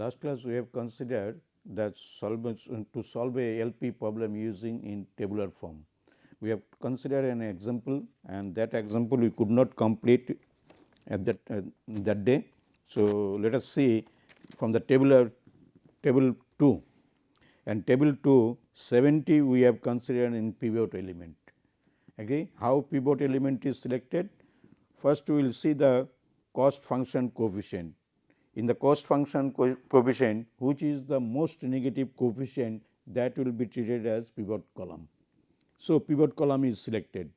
Last class we have considered that to solve a LP problem using in tabular form. We have considered an example and that example we could not complete at that uh, that day. So, let us see from the tabular table 2 and table 2 70 we have considered in pivot element. Agree how pivot element is selected? First we will see the cost function coefficient in the cost function co coefficient which is the most negative coefficient that will be treated as pivot column. So, pivot column is selected.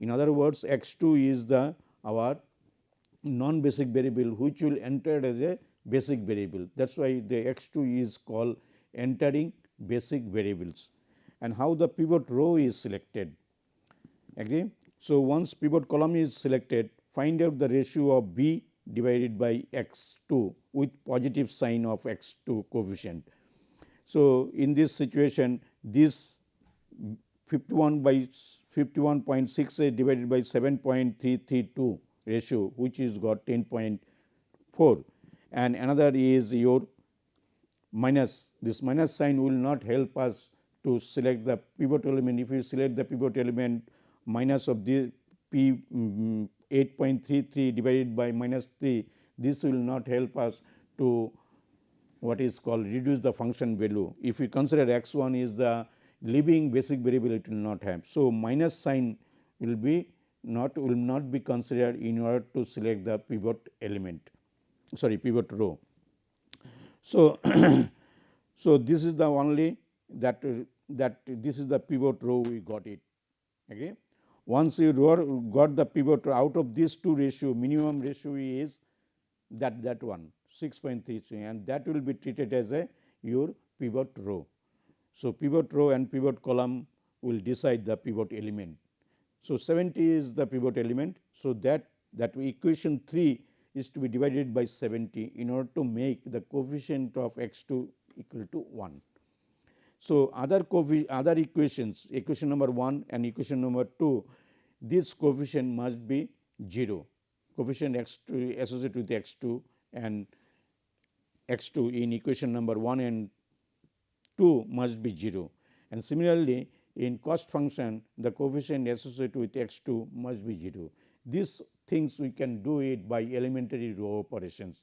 In other words, x 2 is the our non basic variable which will enter as a basic variable. That is why the x 2 is called entering basic variables and how the pivot row is selected. Agree? So, once pivot column is selected, find out the ratio of b divided by x 2 with positive sign of x 2 coefficient. So, in this situation this 51 by 51.68 divided by 7.332 ratio which is got 10.4 and another is your minus. This minus sign will not help us to select the pivot element. If you select the pivot element minus of the p um, 8.33 divided by minus 3 this will not help us to what is called reduce the function value. If we consider x 1 is the leaving basic variable it will not have. So, minus sign will be not will not be considered in order to select the pivot element sorry pivot row. So, so this is the only that that this is the pivot row we got it okay. Once you got the pivot out of these two ratio minimum ratio is that that one 6.33 and that will be treated as a your pivot row. So, pivot row and pivot column will decide the pivot element. So, 70 is the pivot element. So, that that equation 3 is to be divided by 70 in order to make the coefficient of x 2 equal to 1. So, other other equations equation number 1 and equation number 2 this coefficient must be 0 coefficient x 2 associated with x 2 and x 2 in equation number 1 and 2 must be 0 and similarly in cost function the coefficient associated with x 2 must be 0. These things we can do it by elementary row operations.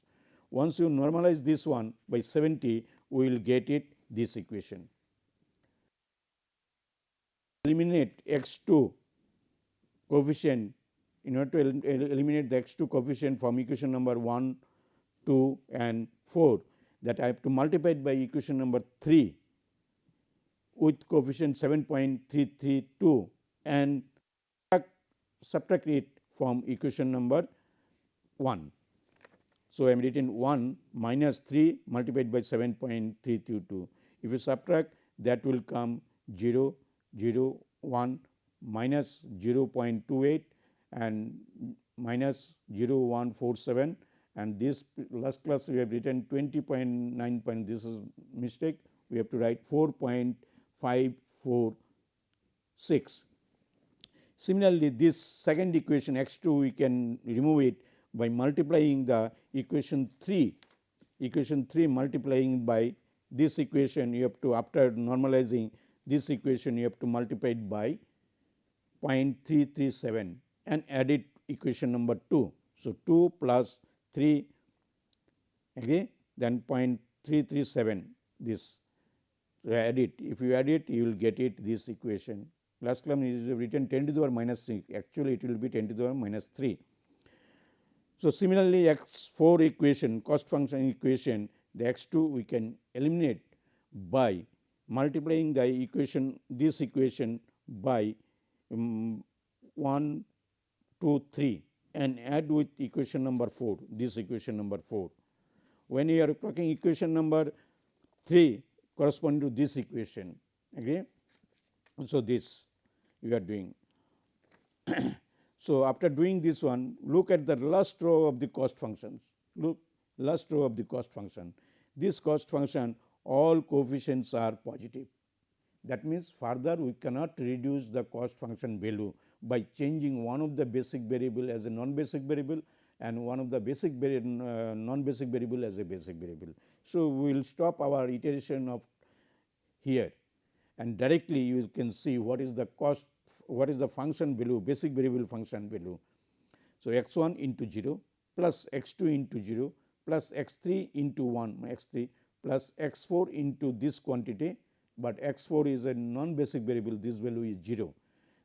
Once you normalize this one by 70 we will get it this equation. Eliminate x 2 coefficient in order to el eliminate the x 2 coefficient from equation number 1, 2 and 4 that I have to multiply it by equation number 3 with coefficient 7.332 and subtract it from equation number 1. So, I am written 1 minus 3 multiplied by 7.322. If you subtract that will come 0, 0, 1 minus 0.28 and minus 0.147 and this last class we have written 20.9 point this is mistake. We have to write 4.546. Similarly, this second equation x 2 we can remove it by multiplying the equation 3 equation 3 multiplying by this equation you have to after normalizing this equation you have to multiply it by 0.337 and add it equation number 2. So, 2 plus 3 okay, then 0.337 this so, add it if you add it you will get it this equation last column is written 10 to the power minus 6 actually it will be 10 to the power minus 3. So, similarly, x 4 equation cost function equation the x 2 we can eliminate by multiplying the equation this equation by um, 1, 2, 3 and add with equation number 4 this equation number 4. When you are talking equation number 3 corresponding to this equation agree. So, this we are doing. so, after doing this one look at the last row of the cost functions look last row of the cost function this cost function all coefficients are positive that means, further we cannot reduce the cost function value by changing one of the basic variable as a non basic variable and one of the basic uh, non basic variable as a basic variable. So, we will stop our iteration of here and directly you can see what is the cost what is the function value basic variable function value. So, x 1 into 0 plus x 2 into 0 plus x 3 into 1 x 3 plus x 4 into this quantity, but x 4 is a non basic variable this value is 0.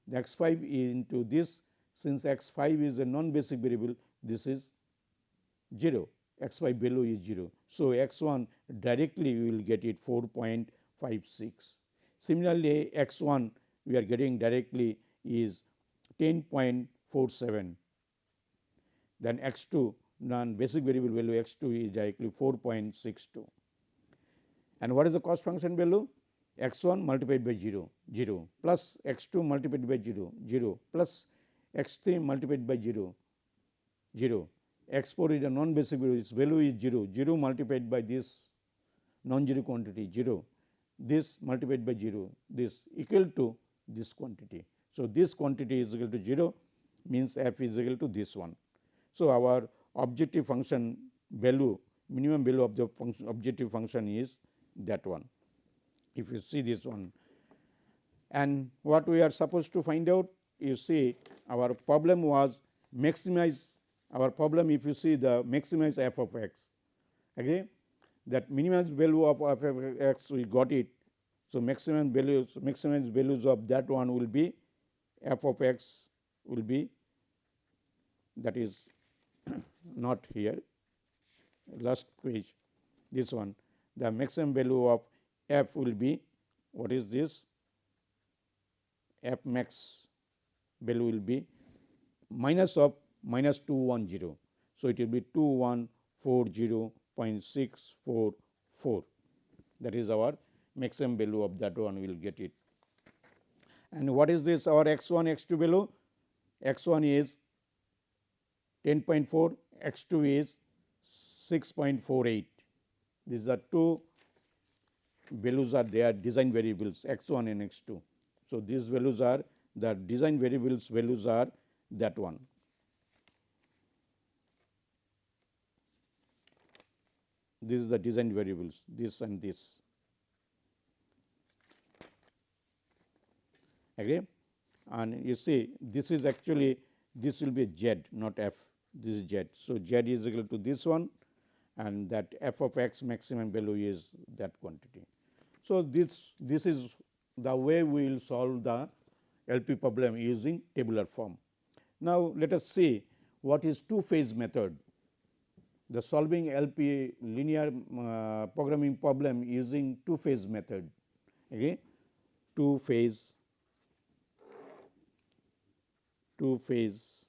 The x 5 into this since x 5 is a non basic variable this is 0 x 5 value is 0. So, x 1 directly we will get it 4.56. Similarly, x 1 we are getting directly is 10.47 then x 2 non basic variable value x 2 is directly 4.62 and what is the cost function value? X 1 multiplied by 0 0 plus x 2 multiplied by 0 0 plus x 3 multiplied by 0 0 x 4 is a non basic value. Its value is 0 0 multiplied by this non zero quantity 0 this multiplied by 0 this equal to this quantity. So, this quantity is equal to 0 means f is equal to this one. So, our objective function value minimum value of the function objective function is that one. If you see this one. And what we are supposed to find out you see our problem was maximize our problem if you see the maximize f of x. Agree that minimum value of f of x we got it. So, maximum values maximum values of that one will be f of x will be that is not here. Last page this one the maximum value of f will be what is this f max value will be minus of minus 210. So, it will be 2140.644 that is our maximum value of that one we will get it. And what is this our x 1 x 2 value? x 1 is 10.4, x 2 is 6.48. These are two values are there design variables x 1 and x 2. So, these values are the design variables values are that one. This is the design variables this and this. agree and you see this is actually this will be z not f this is z. So, z is equal to this one and that f of x maximum value is that quantity. So, this this is the way we will solve the LP problem using tabular form. Now, let us see what is two phase method. The solving LP linear uh, programming problem using two phase method, okay? two phase two phase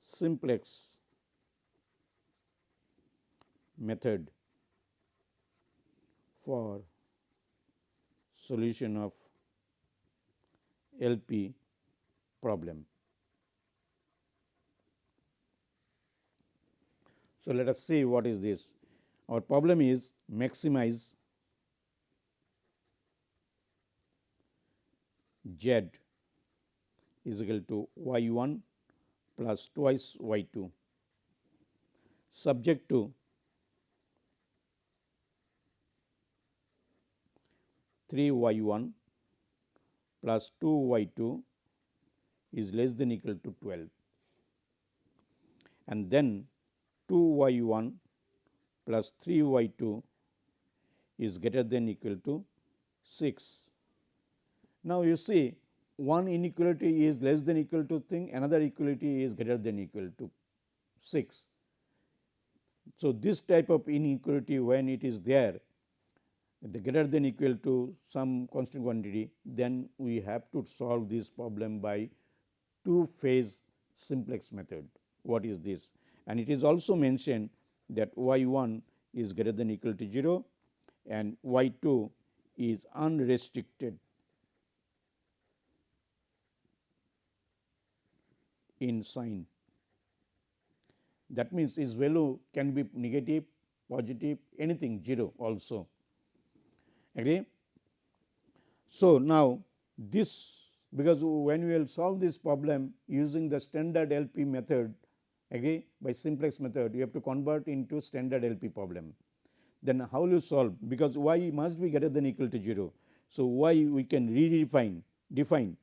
simplex method for solution of LP problem. So, let us see what is this. Our problem is maximize Z is equal to y 1 plus twice y 2 subject to three y 1 plus 2 y 2 is less than equal to 12 and then 2 y 1 plus 3 y 2 is greater than equal to 6. Now, you see one inequality is less than equal to thing, another equality is greater than equal to 6. So, this type of inequality when it is there the greater than equal to some constant quantity, then we have to solve this problem by two phase simplex method. What is this? And it is also mentioned that y 1 is greater than equal to 0 and y 2 is unrestricted in sign. That means, its value can be negative, positive, anything 0 also. Agree? So, now this because when we will solve this problem using the standard LP method, agree by simplex method you have to convert into standard LP problem. Then how will you solve because y must be greater than equal to 0. So, y we can redefine define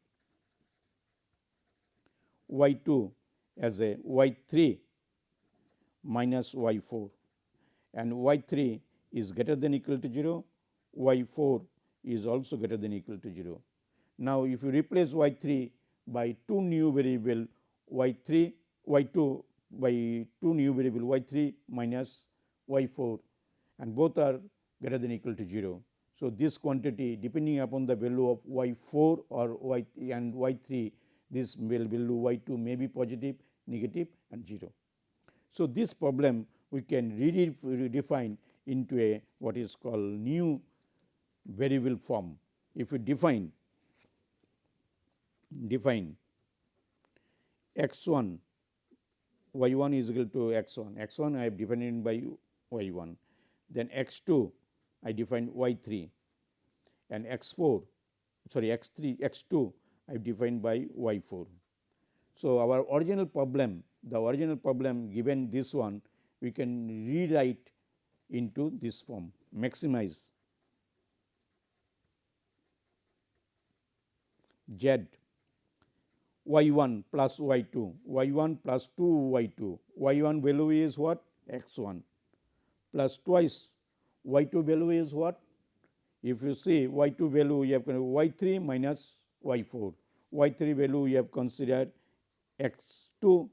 y 2 as a y 3 minus y 4 and y 3 is greater than equal to 0, y 4 is also greater than equal to 0. Now, if you replace y 3 by two new variable y 3 y 2 by two new variable y 3 minus y 4 and both are greater than equal to 0. So, this quantity depending upon the value of y 4 or y and y 3 this value y 2 may be positive, negative and 0. So, this problem we can redefine into a what is called new variable form. If we define define x 1 y 1 is equal to x 1 x 1 I have defined by y 1 then x 2 I define y 3 and x 4 sorry x 3 x 2 I have defined by y 4. So, our original problem the original problem given this one we can rewrite into this form maximize z. Y 1 plus y 2 y 1 plus 2 y 2 y 1 value is what? X 1 plus twice y 2 value is what? If you see y 2 value you have y 3 minus y 4 y 3 value you have considered x 2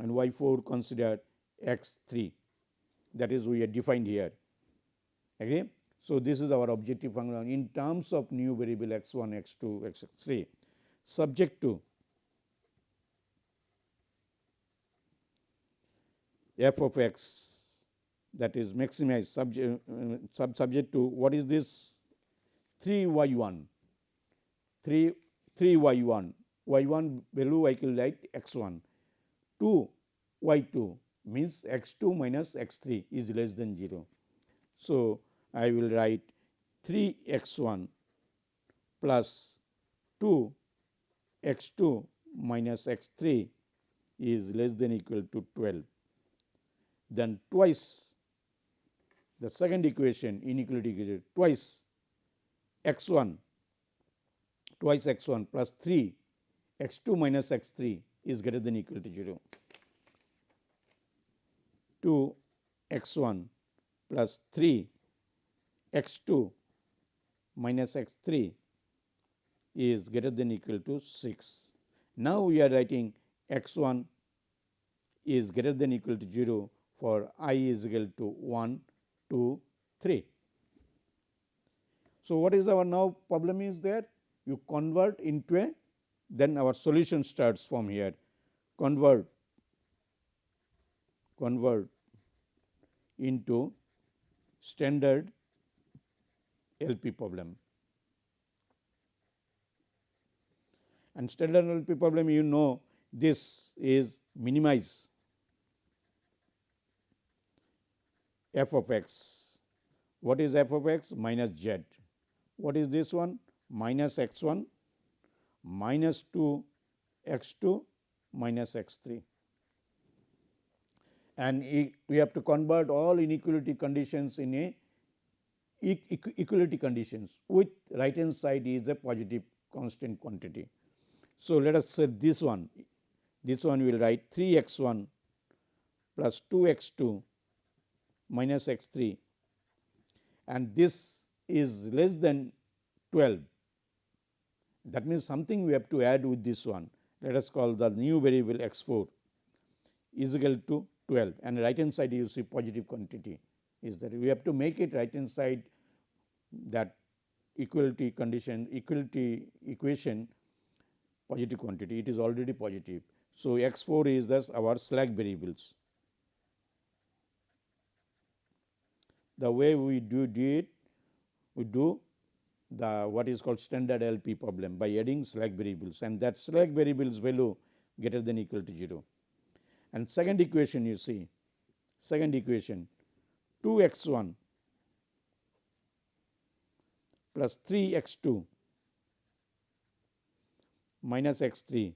and y 4 considered x 3 that is we have defined here. Okay. So, this is our objective function in terms of new variable x 1, x 2, x 3 subject to f of x that is maximized subject uh, sub subject to what is this? 3 y 1 3 3 y 1 y 1 value I will write x 1 2 y 2 means x 2 minus x 3 is less than 0. So, I will write 3 x 1 plus 2 x 2 minus x 3 is less than equal to 12. Then twice the second equation inequality equation twice x 1 twice x 1 plus 3 x 2 minus x 3 is greater than equal to 0. 2 x 1 plus 3 x 2 minus x 3 is greater than equal to 6. Now, we are writing x 1 is greater than equal to 0 for i is equal to 1, 2, 3. So, what is our now problem is there? You convert into a then our solution starts from here convert convert into standard LP problem. And standard LP problem you know this is minimize f of x. What is f of x? Minus z. What is this one? Minus x 1 minus 2 x 2 minus x 3 and we have to convert all inequality conditions in a equality conditions with right hand side is a positive constant quantity. So, let us say this one. This one we will write 3 x 1 plus 2 x 2 minus x 3 and this is less than 12 that means something we have to add with this one. Let us call the new variable x 4 is equal to 12 and right hand side you see positive quantity is that we have to make it right hand side that equality condition equality equation positive quantity it is already positive. So, x 4 is thus our slack variables. The way we do, do it we do the what is called standard LP problem by adding slack variables and that slack variables value greater than equal to 0. And second equation you see second equation 2 x 1 plus 3 x 2 minus x 3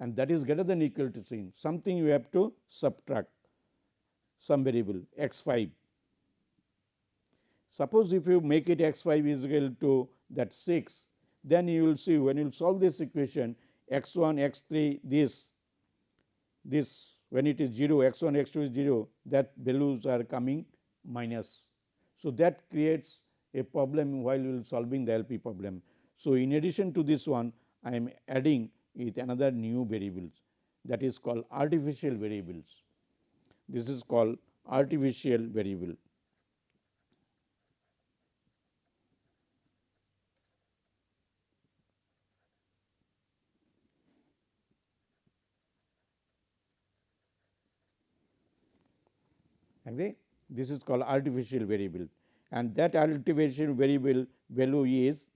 and that is greater than equal to sin something you have to subtract some variable x 5. Suppose if you make it x 5 is equal to that 6 then you will see when you solve this equation x 1 x 3 this this when it is 0 x 1 x 2 is 0 that values are coming minus. So, that creates a problem while solving the LP problem. So, in addition to this one I am adding with another new variables that is called artificial variables. This is called artificial variable. This is called artificial variable and that artificial variable value is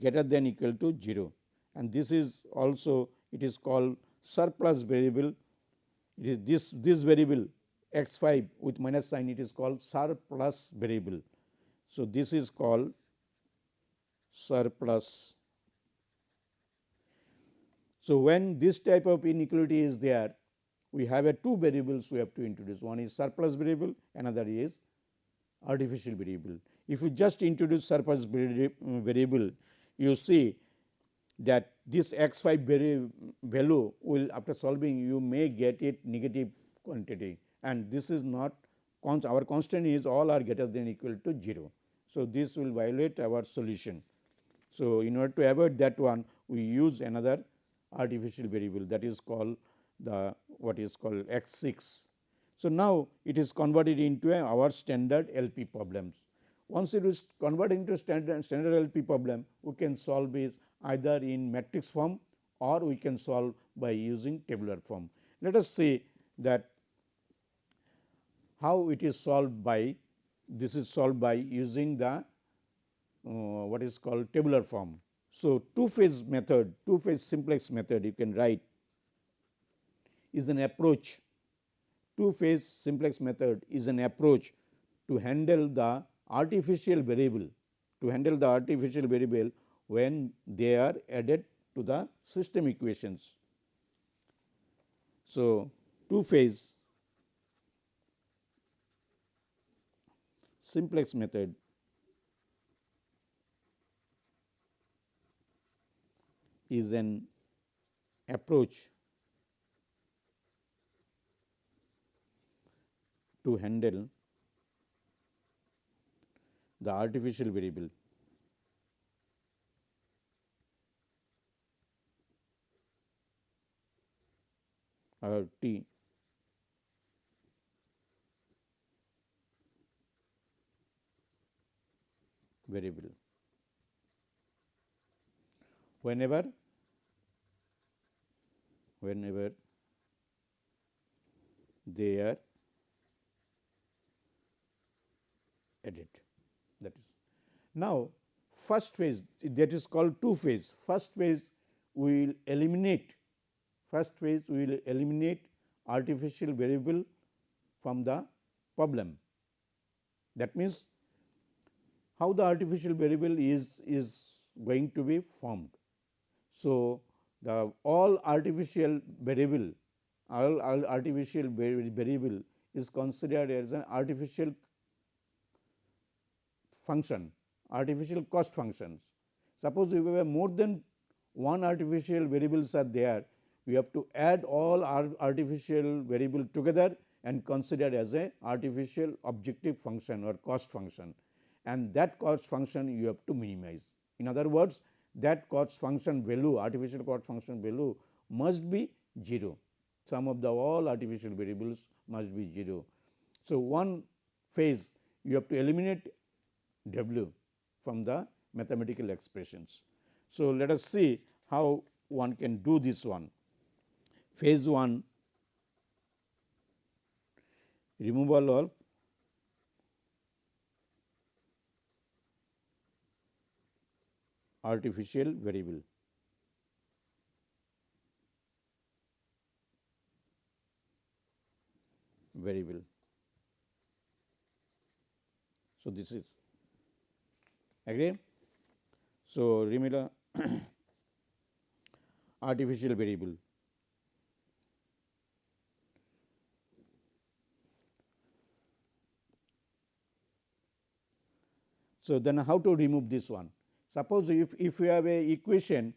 greater than equal to 0 and this is also it is called surplus variable. It is this this variable x 5 with minus sign it is called surplus variable. So, this is called surplus. So, when this type of inequality is there we have a two variables we have to introduce one is surplus variable another is artificial variable. If you just introduce surplus variable you see that this x 5 value will after solving you may get it negative quantity and this is not our constant is all are greater than equal to 0. So, this will violate our solution. So, in order to avoid that one we use another artificial variable that is called the what is called x 6. So, now it is converted into our standard LP problems. Once it is converted into standard standard LP problem we can solve it either in matrix form or we can solve by using tabular form. Let us see that how it is solved by this is solved by using the uh, what is called tabular form. So, two phase method two phase simplex method you can write is an approach two phase simplex method is an approach to handle the artificial variable to handle the artificial variable when they are added to the system equations. So, two phase simplex method is an approach to handle the artificial variable or t variable. Whenever whenever they are added that is. Now, first phase that is called two phase first phase we will eliminate first phase we will eliminate artificial variable from the problem. That means, how the artificial variable is is going to be formed. So, the all artificial variable all, all artificial variable is considered as an artificial function artificial cost functions. Suppose if we have more than one artificial variables are there, we have to add all our artificial variable together and consider as a artificial objective function or cost function and that cost function you have to minimize. In other words, that cost function value artificial cost function value must be 0, sum of the all artificial variables must be 0. So, one phase you have to eliminate w from the mathematical expressions. So, let us see how one can do this one. Phase 1 removal of artificial variable. variable. So, this is Agree? So, Remela artificial variable. So, then how to remove this one? Suppose if, if you have a equation,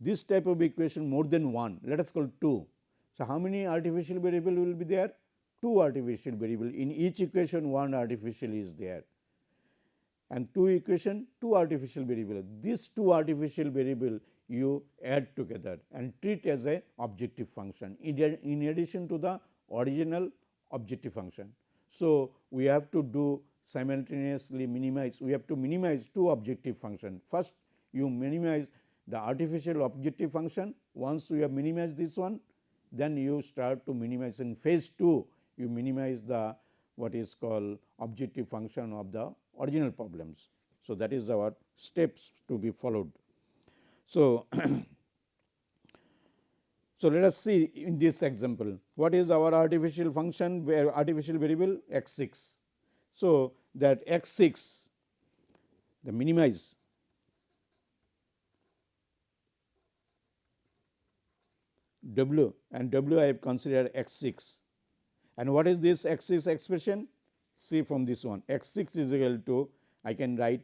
this type of equation more than one, let us call 2. So, how many artificial variable will be there? 2 artificial variable in each equation one artificial is there and 2 equation 2 artificial variable. These 2 artificial variable you add together and treat as a objective function in addition to the original objective function. So, we have to do simultaneously minimize we have to minimize two objective function. First you minimize the artificial objective function once you have minimized this one then you start to minimize in phase 2 you minimize the what is called objective function of the original problems. So, that is our steps to be followed. So, so let us see in this example what is our artificial function where artificial variable x 6. So, that x 6 the minimize w and w I have considered x 6 and what is this x 6 expression see from this one x 6 is equal to I can write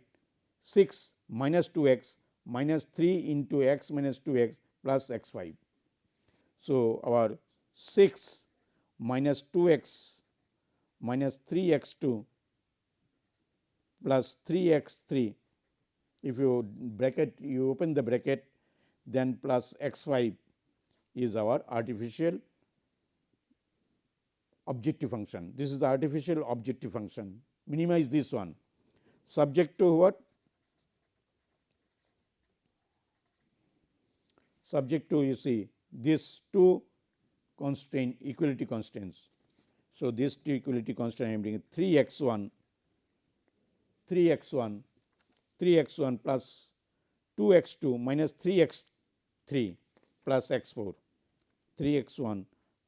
6 minus 2 x minus 3 into x minus 2 x plus x 5. So, our 6 minus 2 x minus 3 x 2 plus 3 x 3 if you bracket you open the bracket then plus x 5 is our artificial objective function. This is the artificial objective function minimize this one subject to what subject to you see these two constraint equality constraints. So, this two equality constraint I am bringing 3 x 1 3 x 1 3 x 1 plus 2 x 2 minus 3 x 3 plus x 4 3 x 1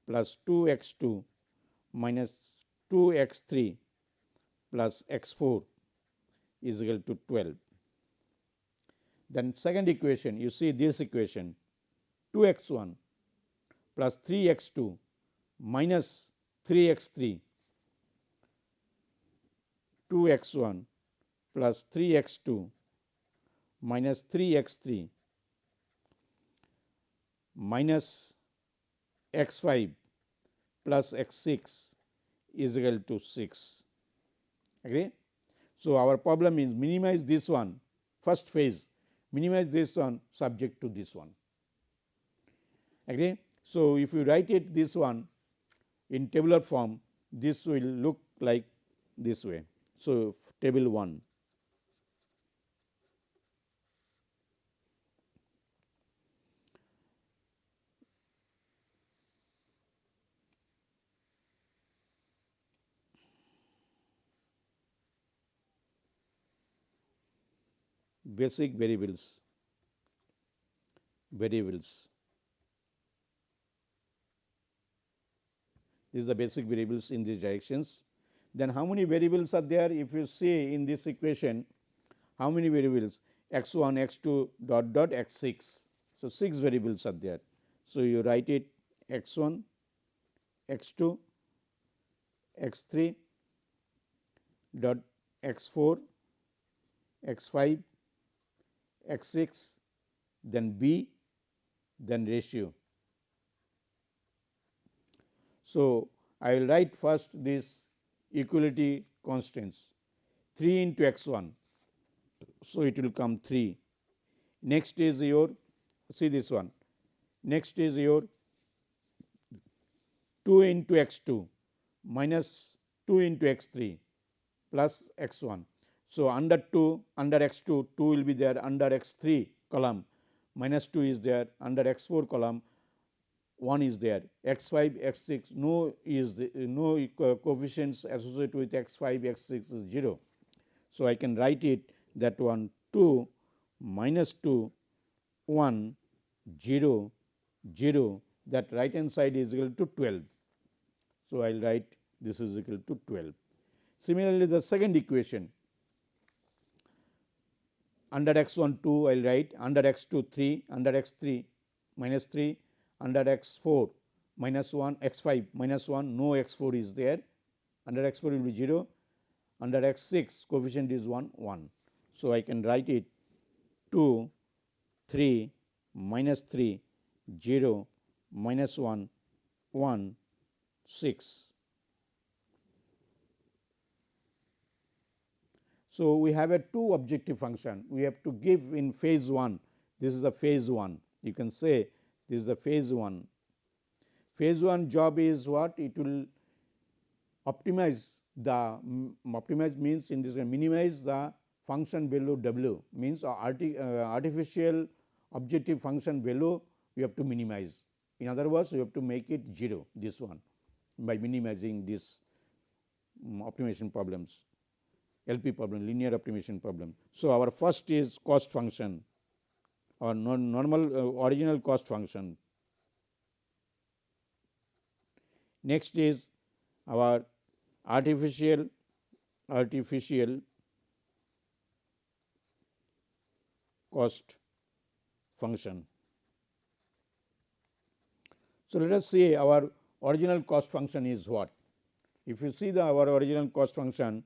plus 2 x 2 minus 2 x 3 plus x 4 is equal to 12. Then second equation you see this equation 2 x 1 plus 3 x 2 minus 3 x 3 2 x 1 plus 3 x 2 minus 3 x 3 minus x 5 plus x 6 is equal to 6 agree. So, our problem is minimize this one first phase minimize this one subject to this one agree. So, if you write it this one in tabular form this will look like this way. So, table 1 basic variables variables. These are the basic variables in these directions. Then how many variables are there? If you see in this equation how many variables? X 1 x 2 dot dot x 6 so 6 variables are there. So you write it x 1 x 2 x 3 dot x 4 x 5 x 6 then b then ratio. So, I will write first this equality constants 3 into x 1. So, it will come 3 next is your see this one next is your 2 into x 2 minus 2 into x 3 plus x 1 so, under 2 under x 2 2 will be there under x 3 column minus 2 is there under x 4 column 1 is there x 5 x 6 no is the, no coefficients associated with x 5 x 6 is 0. So, I can write it that one 2 minus 2 1 0 0 that right hand side is equal to 12. So, I will write this is equal to 12. Similarly, the second equation under x 1 2 I will write under x 2 3 under x 3 minus 3 under x 4 minus 1 x 5 minus 1 no x 4 is there under x 4 will be 0 under x 6 coefficient is 1 1. So, I can write it 2 3 minus 3 0 minus 1 1 6. So, we have a two objective function we have to give in phase 1 this is the phase 1 you can say this is the phase 1. Phase 1 job is what it will optimize the optimize means in this minimize the function value w means arti, uh, artificial objective function value we have to minimize. In other words, we have to make it 0 this one by minimizing this um, optimization problems. LP problem, linear optimization problem. So, our first is cost function or non normal uh, original cost function. Next is our artificial artificial cost function. So, let us see our original cost function is what? If you see the our original cost function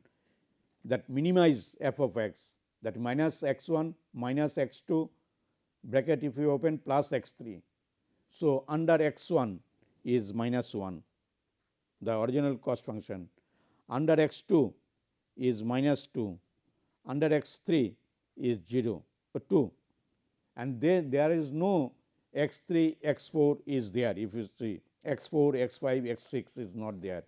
that minimize f of x that minus x 1 minus x 2 bracket if you open plus x 3. So, under x 1 is minus 1 the original cost function under x 2 is minus 2 under x 3 is 0 uh, 2 and then there is no x 3 x 4 is there if you see x 4 x 5 x 6 is not there.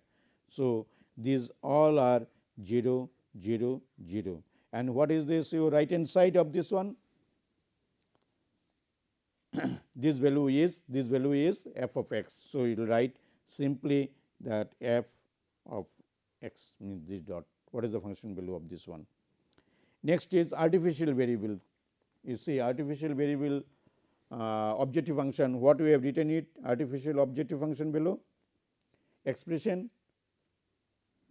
So, these all are 0 0 0 and what is this your right hand side of this one? This value is this value is f of x. So, you will write simply that f of x means this dot. What is the function value of this one. Next is artificial variable. You see artificial variable uh, objective function what we have written it? Artificial objective function below expression?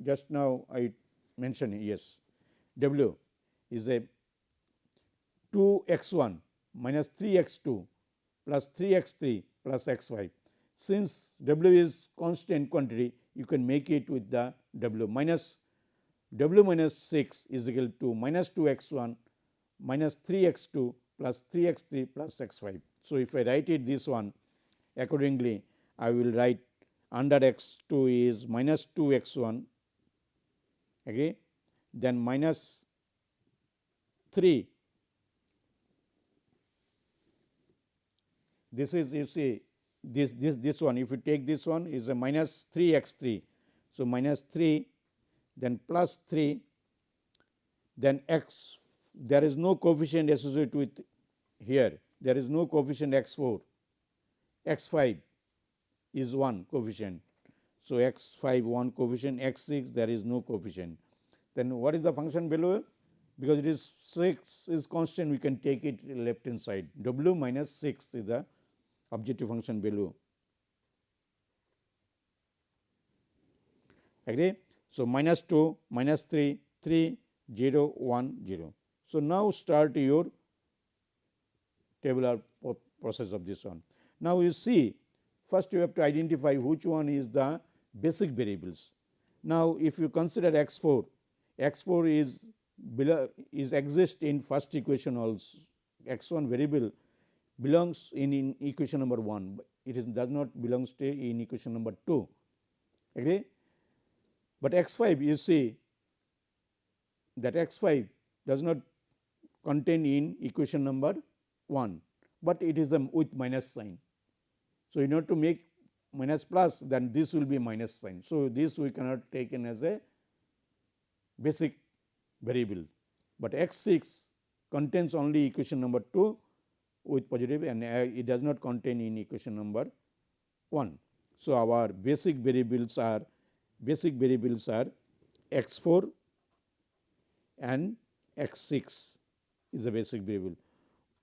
Just now I mentioned yes w is a 2 x 1 minus 3 x 2 plus 3 x 3 plus x 5. Since w is constant quantity you can make it with the w minus w minus 6 is equal to minus 2 x 1 minus 3 x 2 plus 3 x 3 plus x 5. So, if I write it this one accordingly I will write under x 2 is minus 2 x 1 okay, then minus 3 this is you see this this this one if you take this one is a minus 3 x 3. So, minus 3 then plus 3 then x. There is no coefficient associated with here. There is no coefficient x 4 x 5 is 1 coefficient. So, x 5 1 coefficient x 6 there is no coefficient then what is the function below because it is 6 is constant we can take it left hand side w minus 6 is the objective function below. Agree? So, minus 2, minus 3, 3, 0, 1, 0. So, now start your tabular process of this one. Now, you see first you have to identify which one is the basic variables. Now, if you consider x 4, x 4 is below is exist in first equation also x 1 variable belongs in, in equation number 1, it is does not belongs to in equation number 2 agree. But x 5 you see that x 5 does not contain in equation number 1, but it is a with minus sign. So, in order to make minus plus then this will be minus sign. So, this we cannot take in as a basic variable, but x 6 contains only equation number 2 with positive and uh, it does not contain in equation number 1. So, our basic variables are basic variables are x 4 and x 6 is a basic variable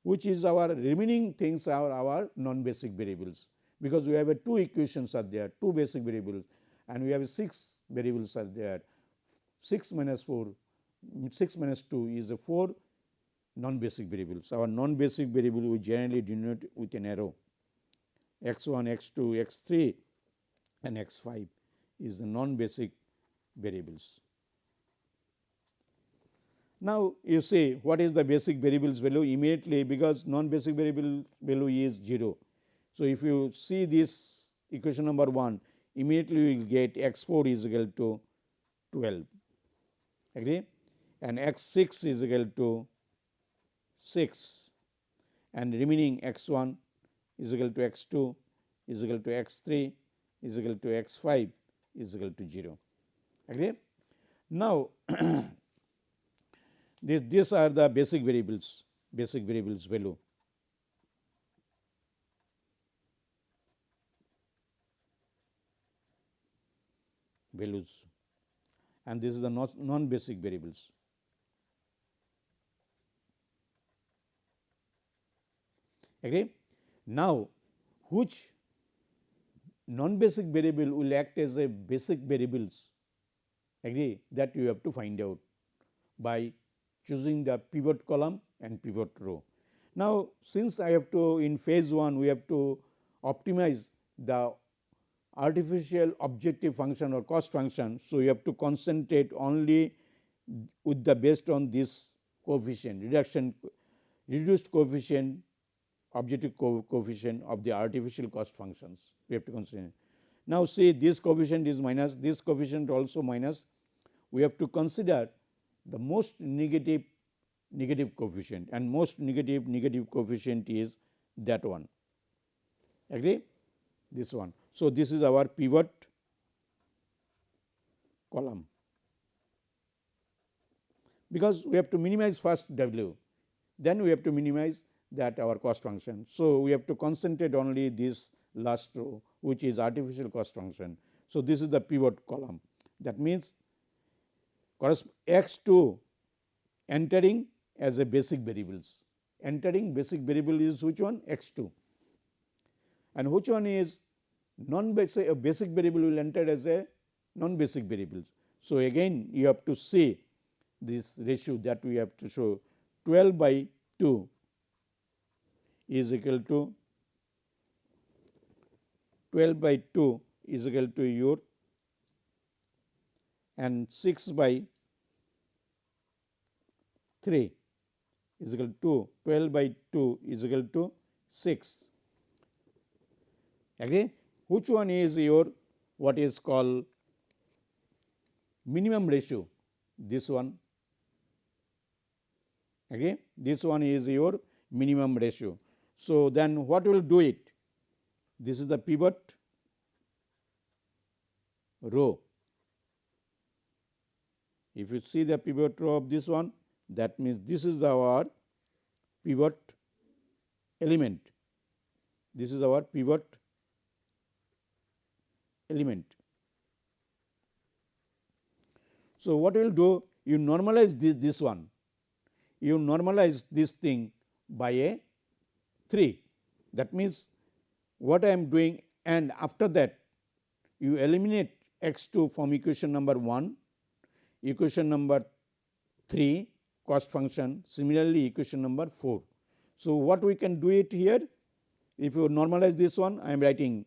which is our remaining things are our non basic variables because we have a two equations are there two basic variables and we have six variables are there 6 minus 4 6 minus 2 is a 4 non basic variables. Our non basic variable we generally denote with an arrow x 1, x 2, x 3 and x 5 is the non basic variables. Now, you see what is the basic variables value immediately because non basic variable value is 0. So, if you see this equation number 1 immediately you will get x 4 is equal to 12 agree and x 6 is equal to 6 and remaining x 1 is equal to x 2 is equal to x 3 is equal to x 5 is equal to 0 agree. Now, this, these are the basic variables basic variables value. Values and this is the non basic variables. Agree? Now, which non basic variable will act as a basic variables agree that you have to find out by choosing the pivot column and pivot row. Now, since I have to in phase 1 we have to optimize the artificial objective function or cost function. So, you have to concentrate only with the based on this coefficient reduction reduced coefficient objective co coefficient of the artificial cost functions we have to consider. Now, see this coefficient is minus this coefficient also minus we have to consider the most negative negative coefficient and most negative negative coefficient is that one agree this one. So, this is our pivot column. Because we have to minimize first W then we have to minimize that our cost function. So, we have to concentrate only this last row which is artificial cost function. So, this is the pivot column. That means x 2 entering as a basic variables. Entering basic variable is which one? X 2 and which one is non basic a basic variable will enter as a non basic variables. So, again you have to see this ratio that we have to show. 12 by 2 is equal to 12 by 2 is equal to your and 6 by 3 is equal to 12 by 2 is equal to 6 agree which one is your what is called minimum ratio? This one. Okay? This one is your minimum ratio. So then what will do it? This is the pivot row. If you see the pivot row of this one that means this is our pivot element. This is our pivot element. So, what you will do? You normalize this, this one, you normalize this thing by a 3. That means, what I am doing and after that you eliminate x 2 from equation number 1, equation number 3 cost function similarly equation number 4. So, what we can do it here if you normalize this one I am writing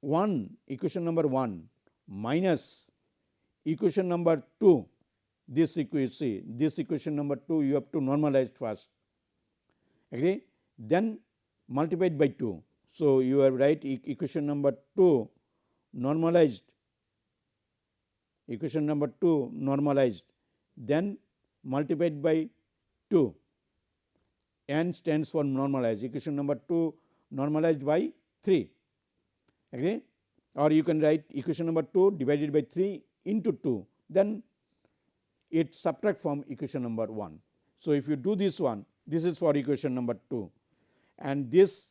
1 equation number 1 minus equation number 2 this equation this equation number 2 you have to normalize first. Agree? Then multiplied by 2. So, you have write equation number 2 normalized. Equation number 2 normalized. Then multiplied by 2 n stands for normalized. Equation number 2 normalized by 3 agree or you can write equation number 2 divided by 3 into 2 then it subtract from equation number 1. So, if you do this one this is for equation number 2 and this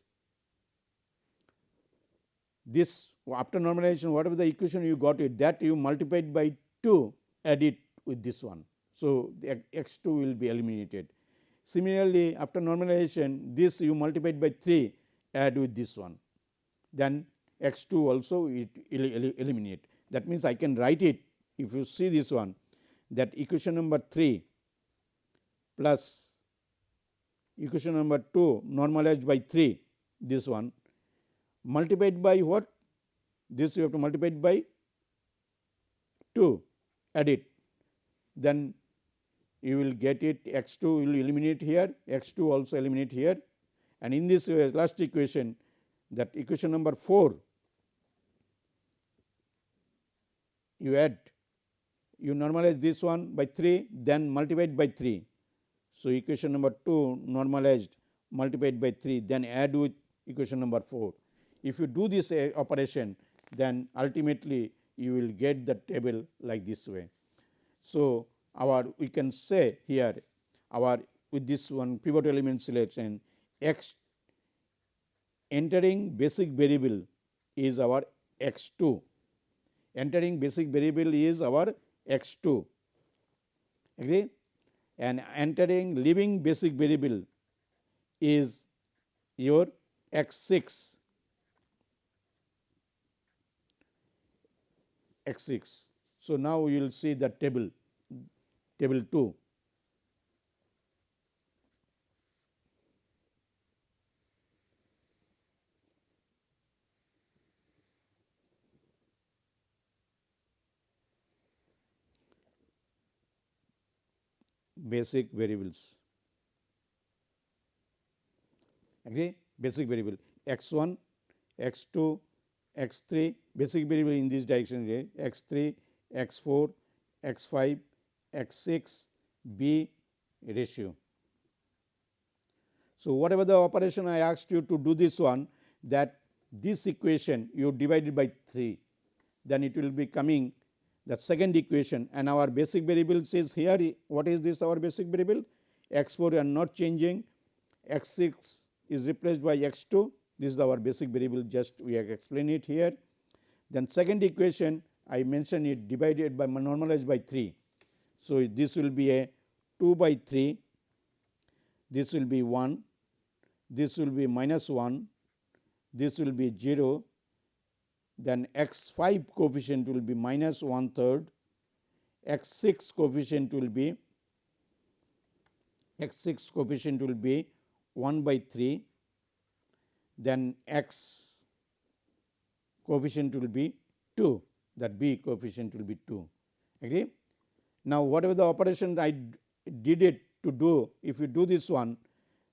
this after normalization whatever the equation you got it that you multiplied by 2 add it with this one. So, the x 2 will be eliminated. Similarly, after normalization this you multiplied by 3 add with this one then x 2 also it eliminate. That means, I can write it if you see this one that equation number 3 plus equation number 2 normalized by 3 this one multiplied by what? This you have to multiply it by 2 add it. Then you will get it x 2 will eliminate here x 2 also eliminate here. And in this last equation that equation number 4 you add you normalize this one by 3 then multiplied by 3. So, equation number 2 normalized multiplied by 3 then add with equation number 4. If you do this uh, operation then ultimately you will get the table like this way. So, our we can say here our with this one pivot element selection x entering basic variable is our x 2 entering basic variable is our x 2 agree and entering leaving basic variable is your x 6 x 6. So, now we will see the table table 2. Basic variables. Agree? Basic variable. X 1 x 2 x 3 basic variable in this direction x 3 x 4 x 5 x 6 b ratio. So, whatever the operation I asked you to do this one that this equation you divided by 3 then it will be coming the second equation and our basic variable says here what is this our basic variable? X 4 are not changing. X 6 is replaced by x 2 this is our basic variable just we have explained it here. Then second equation I mentioned it divided by normalized by 3. So, this will be a 2 by 3, this will be 1, this will be minus 1, this will be 0 then x 5 coefficient will be minus one third, x 6 coefficient will be x 6 coefficient will be 1 by 3, then x coefficient will be 2 that b coefficient will be 2 agree. Now, whatever the operation I did it to do if you do this one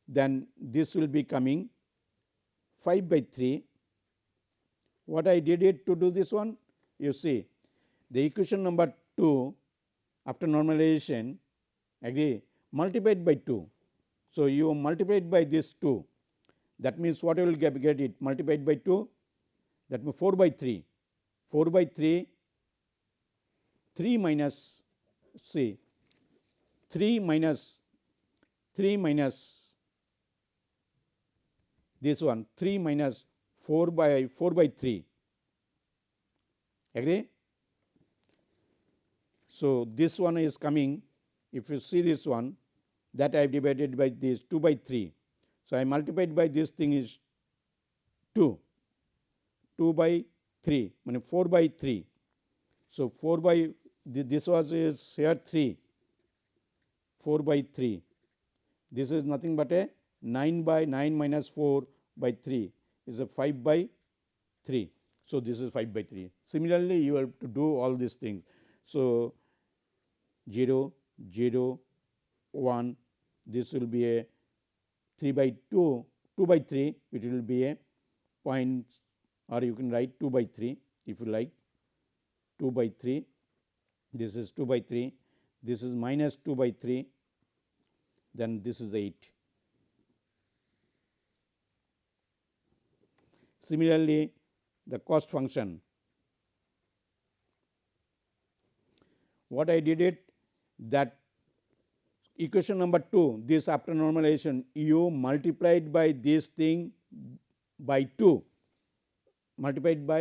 then this will be coming 5 by 3 what I did it to do this one? You see the equation number 2 after normalization agree? Multiplied by 2. So, you multiplied by this 2 that means what you will get, get it? Multiplied by 2 that means 4 by 3 4 by 3 3 minus see 3 minus 3 minus this one 3 minus 4 by 4 by 3 agree. So, this one is coming if you see this one that I have divided by this 2 by 3. So, I multiplied by this thing is 2 2 by 3 mean 4 by 3. So, 4 by this was is here 3 4 by 3 this is nothing but a 9 by 9 minus 4 by 3 is a 5 by 3. So, this is 5 by 3. Similarly, you have to do all these things. So, 0, 0, 1, this will be a 3 by 2, 2 by 3, it will be a point or you can write 2 by 3 if you like 2 by 3, this is 2 by 3, this is minus 2 by 3, then this is 8. Similarly, the cost function. What I did it that equation number 2 this after normalization u multiplied by this thing by 2 multiplied by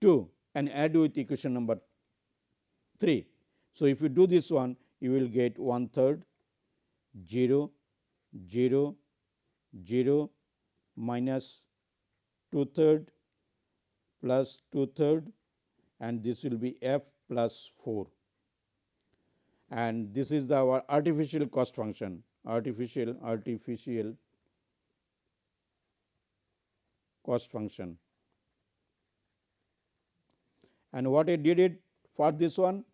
2 and add with equation number 3. So, if you do this one you will get one third 0 0 0 minus 2 third plus 2 third and this will be f plus 4 and this is the our artificial cost function artificial artificial cost function. And what I did it for this one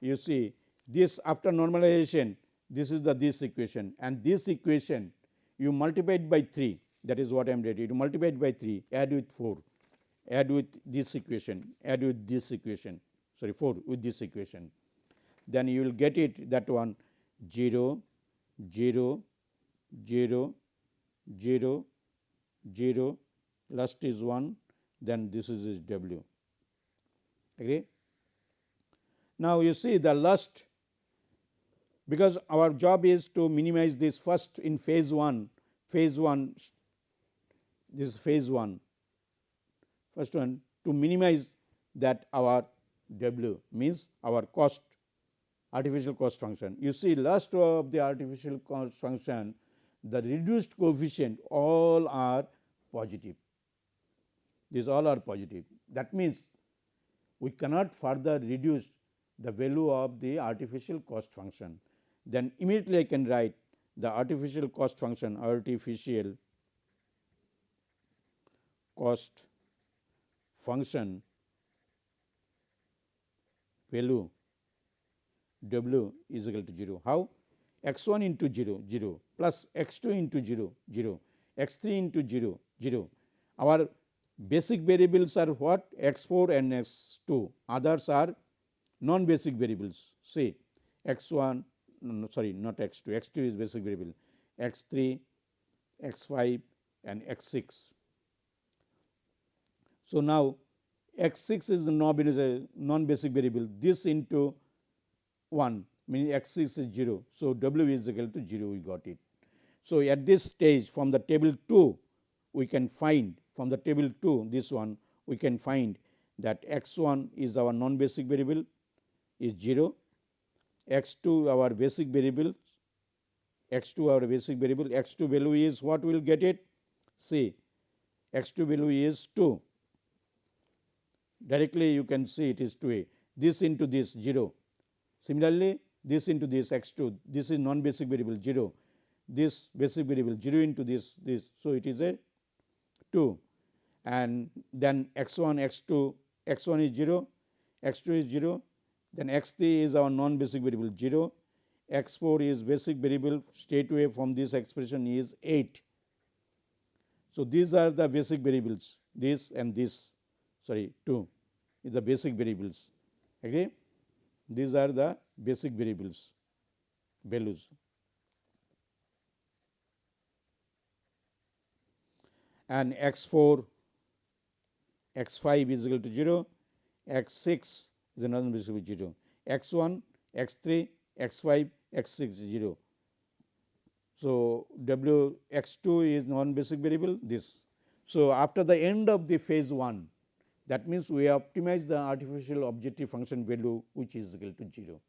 you see this after normalization this is the this equation. And this equation you multiply it by 3 that is what I am ready to multiply by 3 add with 4 add with this equation add with this equation sorry 4 with this equation then you will get it that one 0 0 0 0 0 last is 1 then this is is w okay. Now, you see the last because our job is to minimize this first in phase 1 phase 1 this is phase 1 first one to minimize that our w means our cost artificial cost function. You see last row of the artificial cost function the reduced coefficient all are positive. These all are positive. That means we cannot further reduce the value of the artificial cost function. Then immediately I can write the artificial cost function artificial cost function value w is equal to 0. How? x 1 into 0 0 plus x 2 into 0 0 x 3 into 0 0. Our basic variables are what x 4 and x 2 others are non basic variables say x 1 no, sorry not x 2 x 2 is basic variable x 3 x 5 and x 6. So, now x 6 is the non basic variable this into 1 meaning x 6 is 0. So, w is equal to 0 we got it. So, at this stage from the table 2 we can find from the table 2 this one we can find that x 1 is our non basic variable is 0, x 2 our basic variable x 2 our basic variable x 2 value is what we will get it see x 2 value is 2 directly you can see it is 2 a. This into this 0 similarly this into this x 2 this is non basic variable 0 this basic variable 0 into this this. So it is a 2 and then x 1 x 2 x 1 is 0 x 2 is 0 then x 3 is our non basic variable 0 x 4 is basic variable straight away from this expression is 8. So, these are the basic variables this and this sorry 2 is the basic variables agree these are the basic variables values. And x 4 x 5 is equal to 0, x 6 is another basic 0, x 1, x 3, x 5, x 6 is 0. So, w x 2 is non basic variable this. So, after the end of the phase 1 that means, we optimize the artificial objective function value which is equal to 0.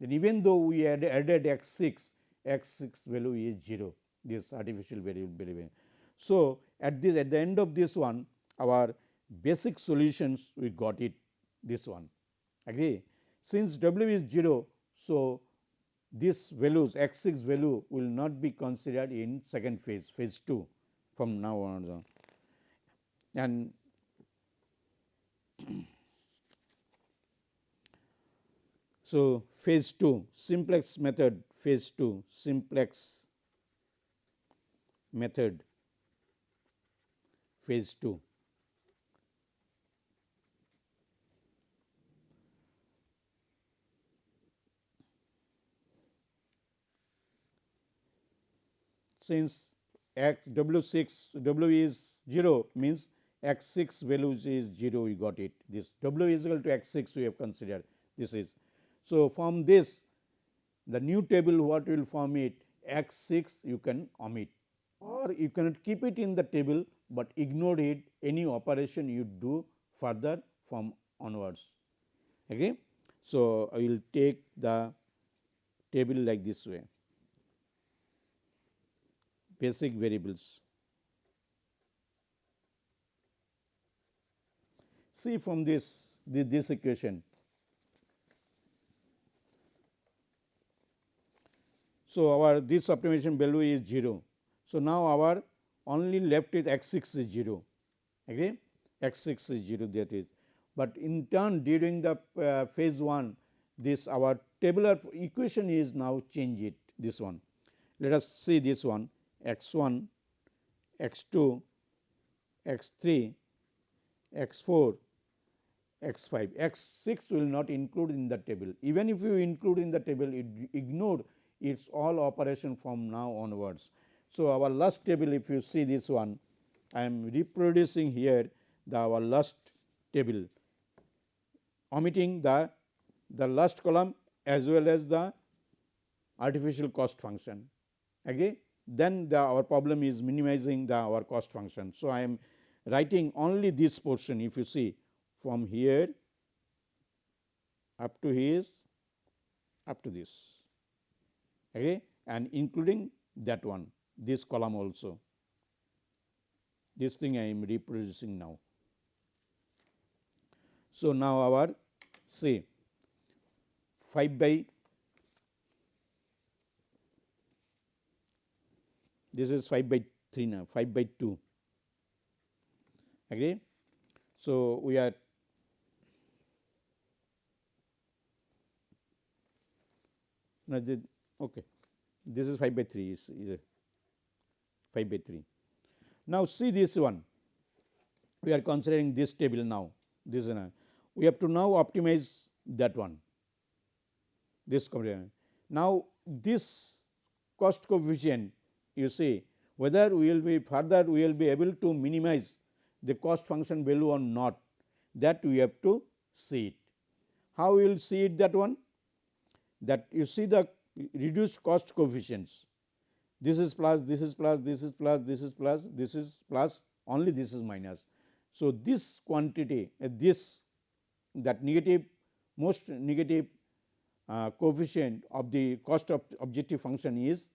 Then even though we had added x 6, x 6 value is 0 this artificial variable. So, at this at the end of this one our basic solutions we got it this one agree. Since w is 0. So, this values x 6 value will not be considered in second phase phase 2 from now on and so, phase 2 simplex method phase 2 simplex method phase 2. Since x w 6 w is 0 means x 6 values is 0 we got it this w is equal to x 6 we have considered this is. So, from this the new table what will form it x 6 you can omit or you cannot keep it in the table, but ignore it any operation you do further from onwards. Okay. So, I will take the table like this way basic variables see from this this, this equation. So, our this optimization value is 0. So, now our only left is x 6 is 0 agree x 6 is 0 that is, but in turn during the uh, phase 1 this our tabular equation is now change it this one. Let us see this one x 1, x 2, x 3, x 4, x 5, x 6 will not include in the table. Even if you include in the table, it ignore its all operation from now onwards. So, our last table if you see this one, I am reproducing here the our last table omitting the, the last column as well as the artificial cost function. Agree? Then the, our problem is minimizing the our cost function. So, I am writing only this portion if you see from here up to his up to this okay, and including that one this column also this thing I am reproducing now. So, now our say 5 by this is 5 by 3 now 5 by 2 agree. So, we are now the, okay this is 5 by 3 is, is a 5 by 3. Now, see this one we are considering this table now this is a, we have to now optimize that one this now this cost coefficient you see whether we will be further we will be able to minimize the cost function value or not that we have to see it. How we will see it that one? That you see the reduced cost coefficients this is plus, this is plus, this is plus, this is plus, this is plus only this is minus. So, this quantity uh, this that negative most negative uh, coefficient of the cost of objective function is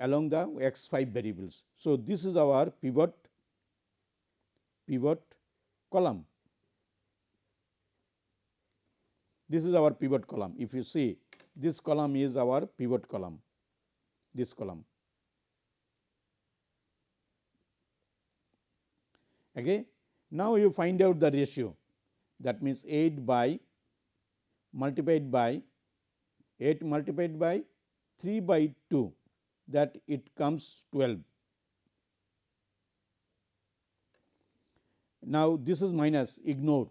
along the x 5 variables. So, this is our pivot pivot column. This is our pivot column. If you see this column is our pivot column, this column. Okay. Now, you find out the ratio that means 8 by multiplied by 8 multiplied by 3 by 2 that it comes 12. Now, this is minus ignore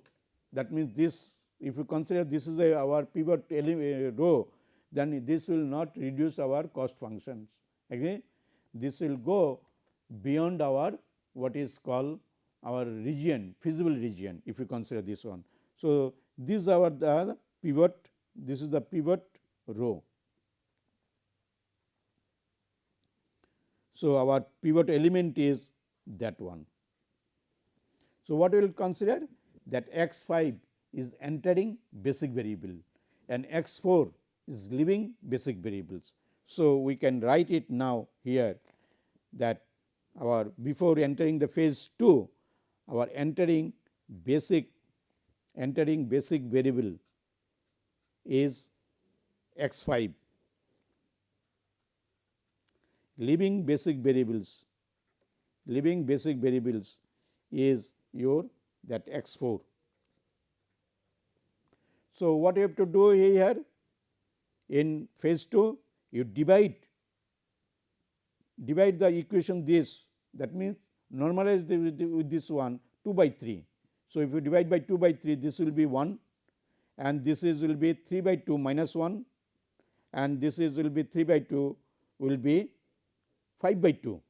that means this if you consider this is a, our pivot eh, row then this will not reduce our cost functions agree this will go beyond our what is called our region feasible region if you consider this one. So, these are the pivot this is the pivot row So, our pivot element is that one. So, what we will consider that x 5 is entering basic variable and x 4 is leaving basic variables. So, we can write it now here that our before entering the phase 2 our entering basic entering basic variable is x 5 leaving basic variables, leaving basic variables is your that x 4. So, what you have to do here in phase 2 you divide divide the equation this that means normalize the, with this one 2 by 3. So, if you divide by 2 by 3 this will be 1 and this is will be 3 by 2 minus 1 and this is will be 3 by 2 will be 5 by 2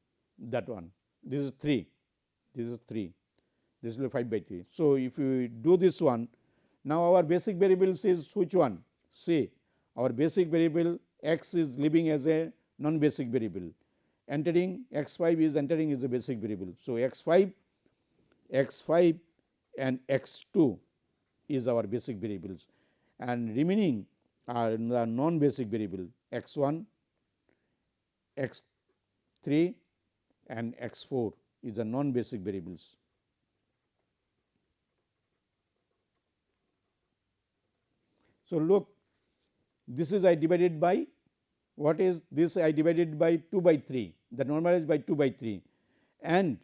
that one this is 3 this is 3 this will be 5 by 3. So, if you do this one now our basic variables is which one say our basic variable x is living as a non basic variable entering x 5 is entering is a basic variable. So, x 5 x 5 and x 2 is our basic variables and remaining are the non basic variable x 1 x 3 and x 4 is the non basic variables. So, look this is I divided by what is this I divided by 2 by 3 the normalized by 2 by 3 and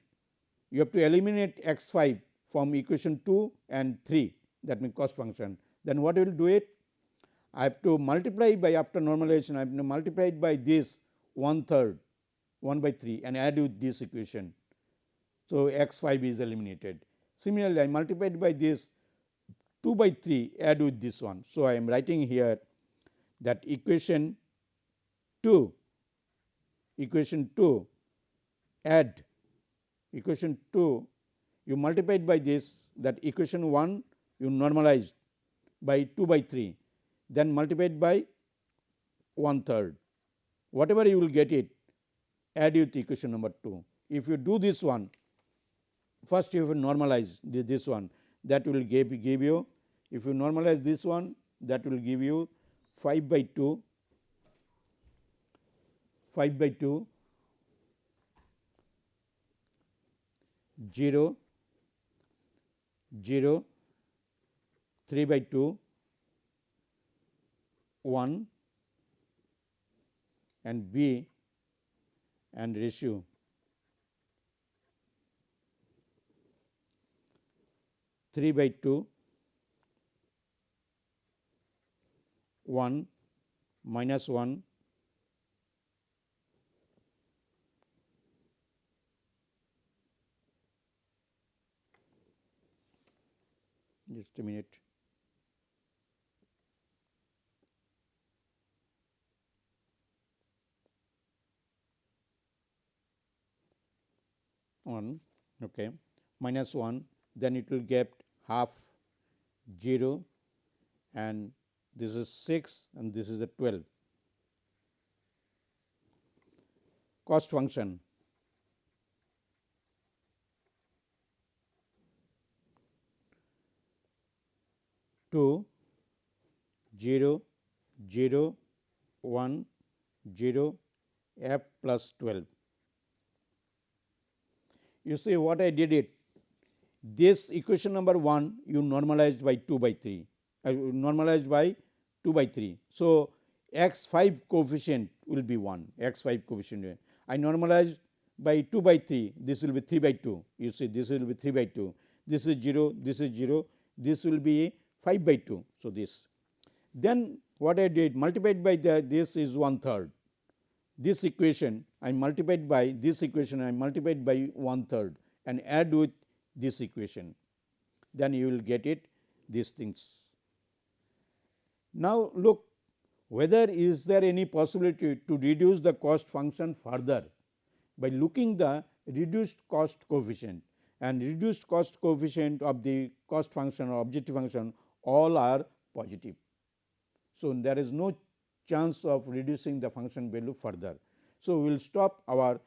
you have to eliminate x 5 from equation 2 and 3 that means cost function. Then what will do it? I have to multiply by after normalization I have to multiply it by this one third 1 by 3 and add with this equation. So, x 5 is eliminated. Similarly, I multiplied by this 2 by 3 add with this one. So, I am writing here that equation 2 equation 2 add equation 2 you multiplied by this that equation 1 you normalized by 2 by 3 then multiplied by one third whatever you will get it add with equation number 2. If you do this one first you will normalize this one that will give, give you if you normalize this one that will give you 5 by 2 5 by 2 0 0 3 by 2 1 and B and ratio three by two one minus one just a minute. One okay, minus 1 then it will get half 0 and this is 6 and this is a 12. Cost function. Two zero zero one zero f plus 12 you see what I did it this equation number 1 you normalized by 2 by 3 uh, normalized by 2 by 3. So, x 5 coefficient will be 1 x 5 coefficient. I normalized by 2 by 3 this will be 3 by 2 you see this will be 3 by 2 this is 0 this is 0 this will be 5 by 2. So, this. Then what I did multiplied by the, this is one third. This equation I multiplied by this equation I multiplied by one third. And add with this equation then you will get it these things. Now, look whether is there any possibility to reduce the cost function further by looking the reduced cost coefficient and reduced cost coefficient of the cost function or objective function all are positive. So, there is no chance of reducing the function value further. So, we will stop our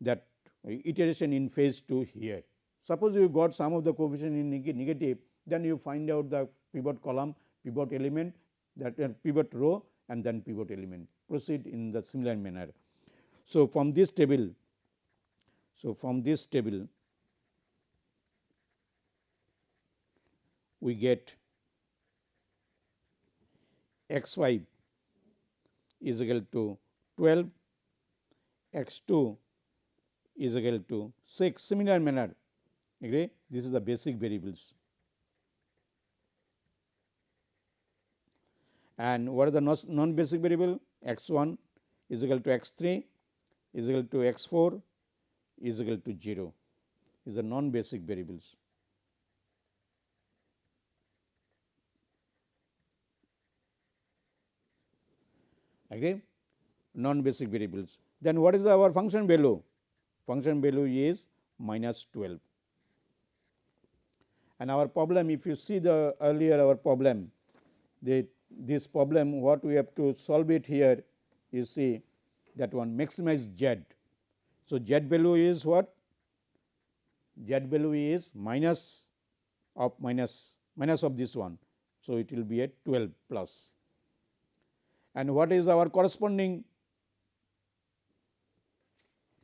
that iteration in phase 2 here. Suppose you got some of the coefficient in negative, then you find out the pivot column, pivot element that uh, pivot row and then pivot element proceed in the similar manner. So, from this table, so from this table we get x 5 is equal to 12, x 2 is equal to 6 similar manner agree this is the basic variables. And what are the non basic variable x 1 is equal to x 3 is equal to x 4 is equal to 0 is the non basic variables. agree non basic variables. Then what is our function value? Function value is minus 12 and our problem if you see the earlier our problem the this problem what we have to solve it here you see that one maximize z. So, z value is what z value is minus of minus minus of this one. So, it will be at 12 plus. and what is our corresponding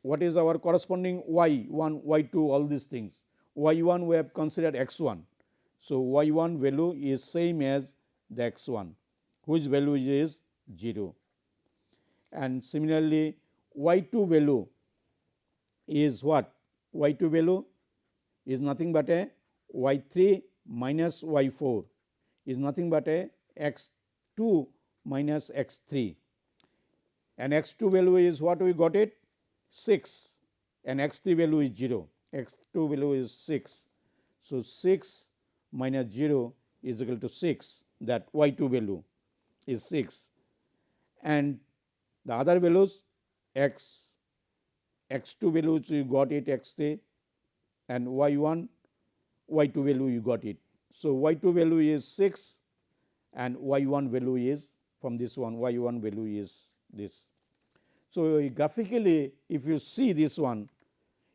what is our corresponding y 1 y 2 all these things y 1 we have considered x 1. So, y 1 value is same as the x 1 whose value is 0 and similarly y 2 value is what? Y 2 value is nothing but a y 3 minus y 4 is nothing but a x 2 minus x 3 and x 2 value is what we got it? 6 and x 3 value is 0 x 2 value is 6. So, 6 minus 0 is equal to 6 that y 2 value is 6 and the other values x x 2 values you got it x 3 and y 1 y 2 value you got it. So, y 2 value is 6 and y 1 value is from this one y 1 value is this. So, graphically if you see this one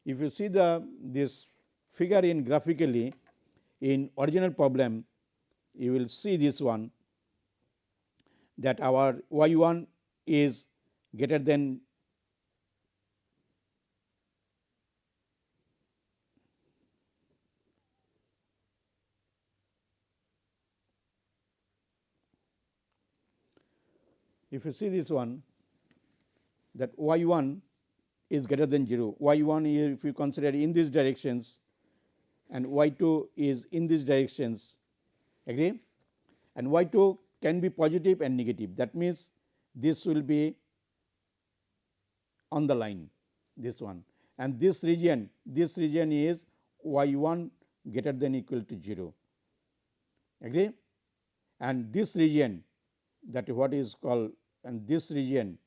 if you see the this figure in graphically in original problem you will see this one that our y 1 is greater than if you see this one that y 1 is greater than 0, y 1 is if you consider in these directions and y 2 is in these directions agree? And y 2 can be positive and negative. That means this will be on the line this one. And this region this region is y 1 greater than equal to 0 agree? And this region that what is called and this region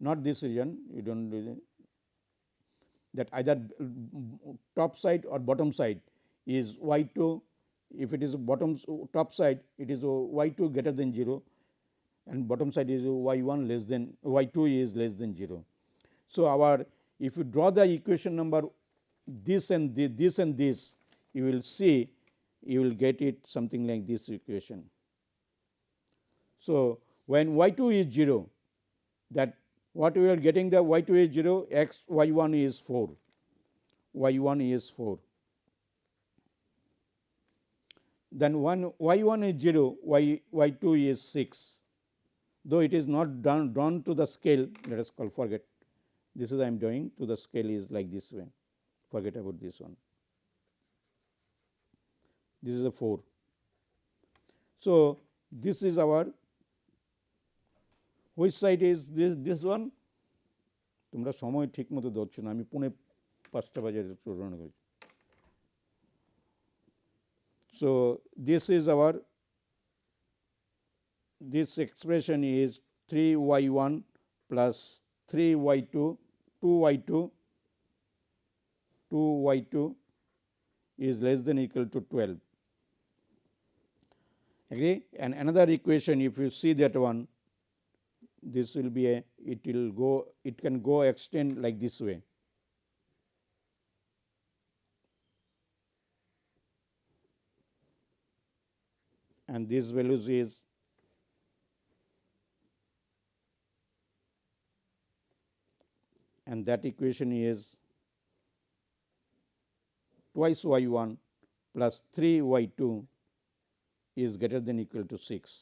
not this region you do not that either top side or bottom side is y 2 if it is bottom top side it is y 2 greater than 0 and bottom side is y 1 less than y 2 is less than 0. So, our if you draw the equation number this and this, this and this you will see you will get it something like this equation. So, when y 2 is 0 that what we are getting the y 2 is 0 x y 1 is 4 y 1 is 4 then one y 1 is 0 y y 2 is 6 though it is not done drawn to the scale let us call forget. This is I am doing to the scale is like this way. Forget about this one. This is a 4. So, this is our which side is this this one তোমরা সময় ঠিক মতো দিচ্ছ না আমি পুনে পাঁচটা বাজে রওনা করি so this is our this expression is 3 y 1 plus 3 y 2 2 y 2 2 y 2 is less than equal to 12 agree and another equation if you see that one this will be a it will go it can go extend like this way. and this values is and that equation is twice y 1 plus 3 y 2 is greater than equal to 6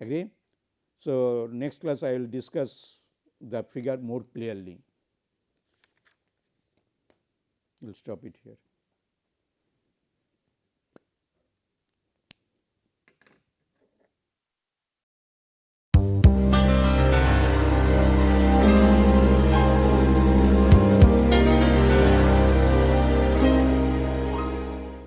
agree so, next class I will discuss the figure more clearly. We will stop it here.